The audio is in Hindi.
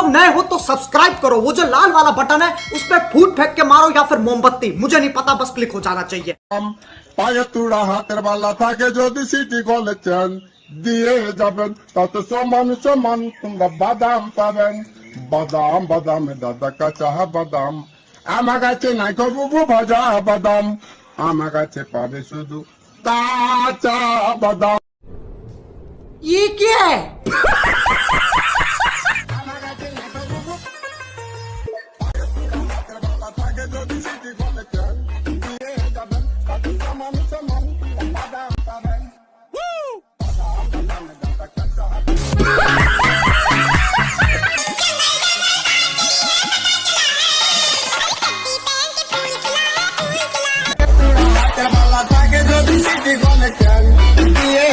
लोग नए हो तो सब्सक्राइब करो वो जो लाल वाला बटन है उस पर फूट फेंक के मारो या फिर मोमबत्ती मुझे नहीं पता बस क्लिक हो जाना चाहिए পায়ে তুড়া হাতের বালা থাকে যদি সিটি কলেছেন দিয়ে যাবেন তাতে সমান সমান তোমরা বাদাম পাবেন বাদাম বাদাম দাদা কাঁচা বাদাম আমার কাছে নাই কবু ভাজা বাদাম আমার কাছে পাবে শুধু কাঁচা বাদাম ये क्या है free but me can. The Yeah.